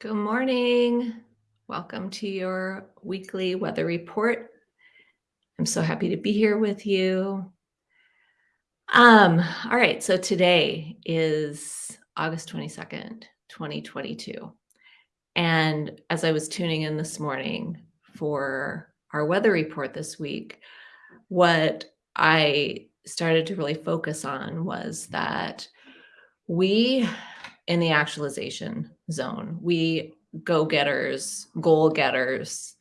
Good morning. Welcome to your weekly weather report. I'm so happy to be here with you. Um, all right, so today is August 22nd, 2022. And as I was tuning in this morning for our weather report this week, what I started to really focus on was that we in the actualization zone, we go getters, goal getters,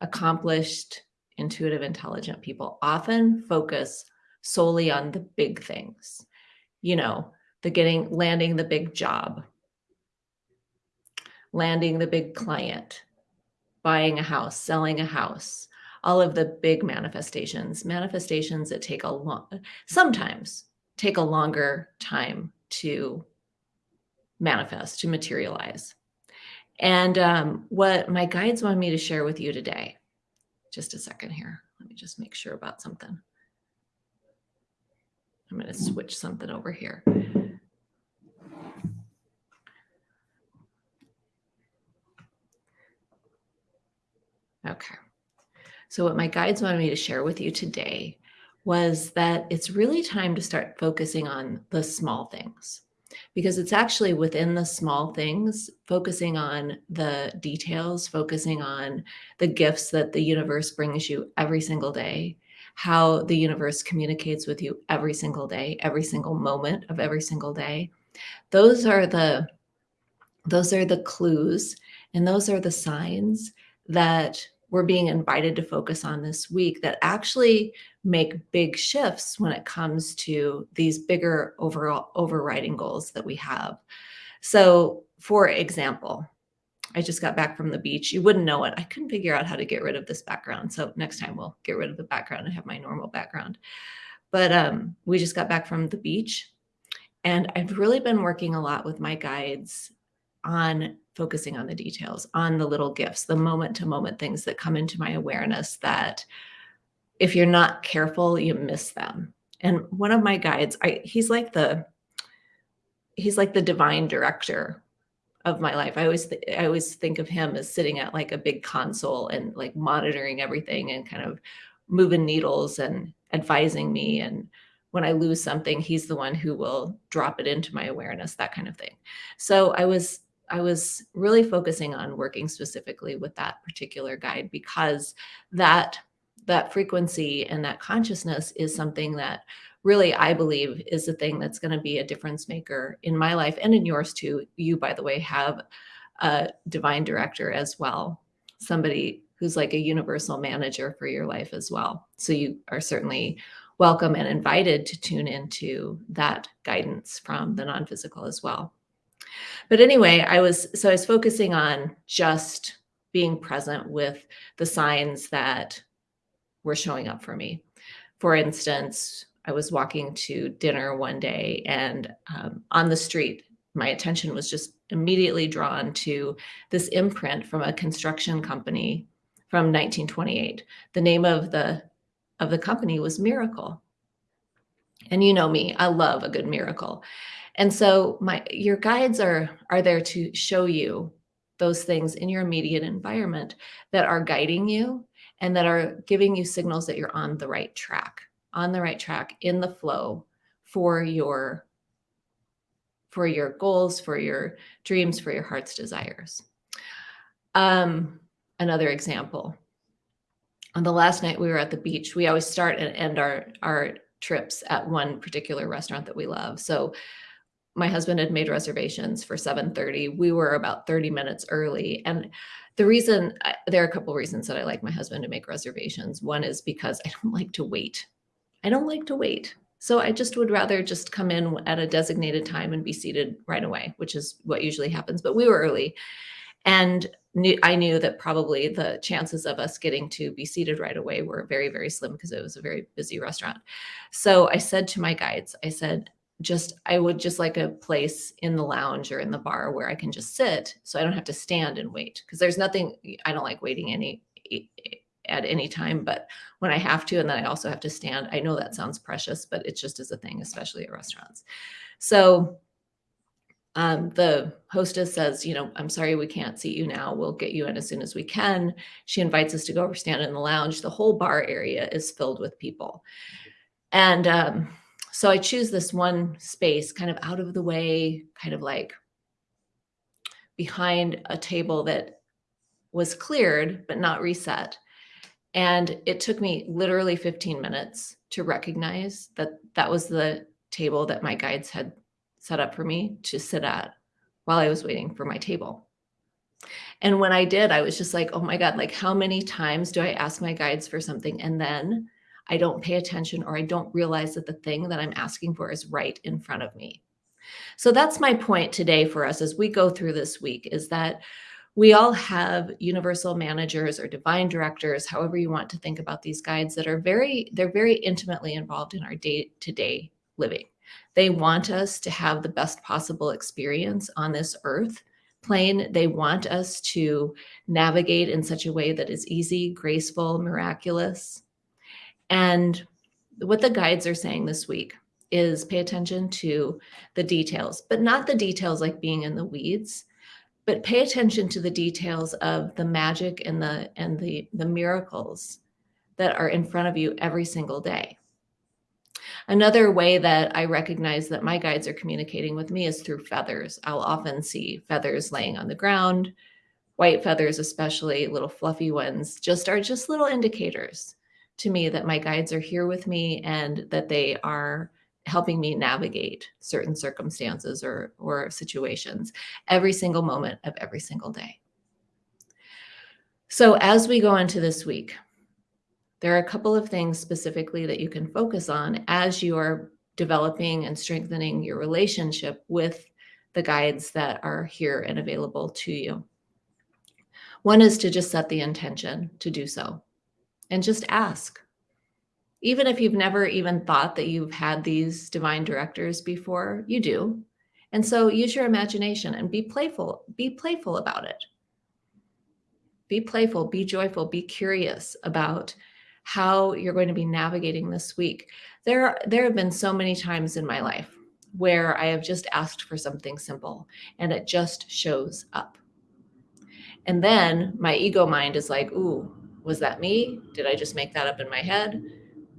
accomplished, intuitive, intelligent people often focus solely on the big things, you know, the getting, landing the big job, landing the big client, buying a house, selling a house, all of the big manifestations, manifestations that take a long, sometimes take a longer time to manifest, to materialize. And um, what my guides want me to share with you today, just a second here. Let me just make sure about something. I'm going to switch something over here. Okay. So what my guides wanted me to share with you today was that it's really time to start focusing on the small things because it's actually within the small things, focusing on the details, focusing on the gifts that the universe brings you every single day, how the universe communicates with you every single day, every single moment of every single day. Those are the those are the clues and those are the signs that we're being invited to focus on this week that actually make big shifts when it comes to these bigger overall overriding goals that we have. So, for example, I just got back from the beach. You wouldn't know it. I couldn't figure out how to get rid of this background. So next time we'll get rid of the background and have my normal background. But um, we just got back from the beach. And I've really been working a lot with my guides on focusing on the details, on the little gifts, the moment to moment things that come into my awareness that if you're not careful, you miss them. And one of my guides, I, he's like the he's like the divine director of my life. I always I always think of him as sitting at like a big console and like monitoring everything and kind of moving needles and advising me and when I lose something, he's the one who will drop it into my awareness, that kind of thing. So I was I was really focusing on working specifically with that particular guide because that that frequency and that consciousness is something that really I believe is the thing that's going to be a difference maker in my life and in yours too. You, by the way, have a divine director as well, somebody who's like a universal manager for your life as well. So you are certainly welcome and invited to tune into that guidance from the non physical as well. But anyway, I was so I was focusing on just being present with the signs that were showing up for me. For instance, I was walking to dinner one day and um, on the street, my attention was just immediately drawn to this imprint from a construction company from 1928. The name of the of the company was Miracle. And you know me, I love a good miracle. And so my your guides are are there to show you those things in your immediate environment that are guiding you and that are giving you signals that you're on the right track, on the right track in the flow for your for your goals, for your dreams, for your heart's desires. Um, another example. On the last night we were at the beach, we always start and end our our trips at one particular restaurant that we love. So my husband had made reservations for 7:30. We were about 30 minutes early and the reason there are a couple reasons that I like my husband to make reservations. One is because I don't like to wait. I don't like to wait. So I just would rather just come in at a designated time and be seated right away, which is what usually happens. But we were early and knew, I knew that probably the chances of us getting to be seated right away were very, very slim because it was a very busy restaurant. So I said to my guides, I said, just I would just like a place in the lounge or in the bar where I can just sit so I don't have to stand and wait because there's nothing I don't like waiting any at any time but when I have to and then I also have to stand I know that sounds precious but it just is a thing especially at restaurants. So um, the hostess says, you know, I'm sorry, we can't seat you now. We'll get you in as soon as we can. She invites us to go over, stand in the lounge. The whole bar area is filled with people. And um, so I choose this one space kind of out of the way, kind of like behind a table that was cleared, but not reset. And it took me literally 15 minutes to recognize that that was the table that my guides had set up for me to sit at while I was waiting for my table. And when I did, I was just like, oh my God, like how many times do I ask my guides for something and then I don't pay attention or I don't realize that the thing that I'm asking for is right in front of me. So that's my point today for us as we go through this week is that we all have universal managers or divine directors, however you want to think about these guides that are very, they're very intimately involved in our day-to-day living. They want us to have the best possible experience on this earth plane. They want us to navigate in such a way that is easy, graceful, miraculous. And what the guides are saying this week is pay attention to the details, but not the details like being in the weeds, but pay attention to the details of the magic and the and the the miracles that are in front of you every single day. Another way that I recognize that my guides are communicating with me is through feathers. I'll often see feathers laying on the ground, white feathers, especially little fluffy ones, just are just little indicators to me that my guides are here with me and that they are helping me navigate certain circumstances or, or situations every single moment of every single day. So as we go into this week, there are a couple of things specifically that you can focus on as you are developing and strengthening your relationship with the guides that are here and available to you. One is to just set the intention to do so and just ask. Even if you've never even thought that you've had these divine directors before, you do. And so use your imagination and be playful, be playful about it. Be playful, be joyful, be curious about how you're going to be navigating this week. There, there have been so many times in my life where I have just asked for something simple and it just shows up. And then my ego mind is like, ooh, was that me? Did I just make that up in my head?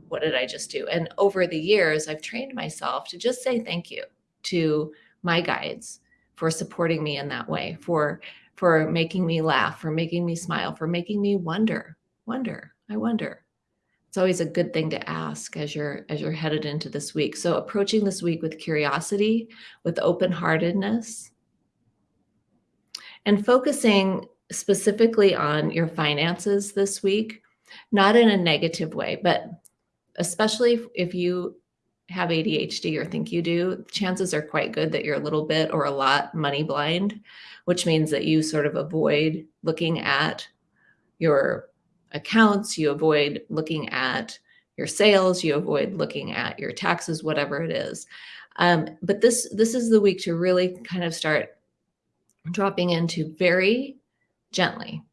What did I just do? And over the years, I've trained myself to just say thank you to my guides for supporting me in that way, for for making me laugh, for making me smile, for making me wonder, wonder, I wonder it's always a good thing to ask as you're as you're headed into this week. So approaching this week with curiosity, with open-heartedness, and focusing specifically on your finances this week, not in a negative way, but especially if, you have ADHD or think you do, chances are quite good that you're a little bit or a lot money blind, which means that you sort of avoid looking at your accounts, you avoid looking at your sales, you avoid looking at your taxes, whatever it is. Um, but this, this is the week to really kind of start dropping into very gently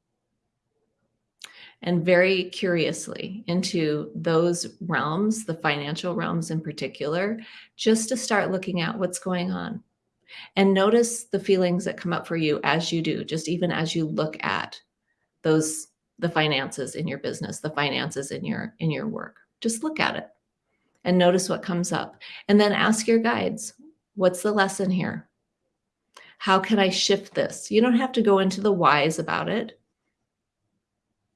and very curiously into those realms, the financial realms in particular, just to start looking at what's going on. And notice the feelings that come up for you as you do, just even as you look at those the finances in your business, the finances in your in your work. Just look at it and notice what comes up. And then ask your guides, what's the lesson here? How can I shift this? You don't have to go into the whys about it.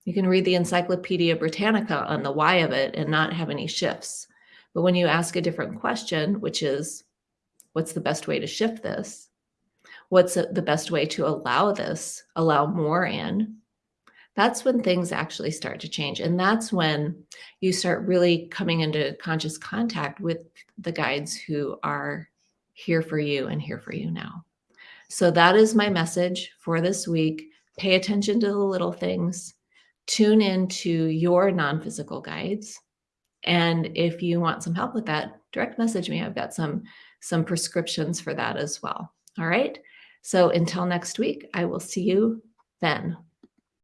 You can read the Encyclopedia Britannica on the why of it and not have any shifts. But when you ask a different question, which is, what's the best way to shift this? What's the best way to allow this, allow more in? that's when things actually start to change. And that's when you start really coming into conscious contact with the guides who are here for you and here for you now. So that is my message for this week. Pay attention to the little things, tune into your non-physical guides. And if you want some help with that, direct message me. I've got some, some prescriptions for that as well. All right. So until next week, I will see you then.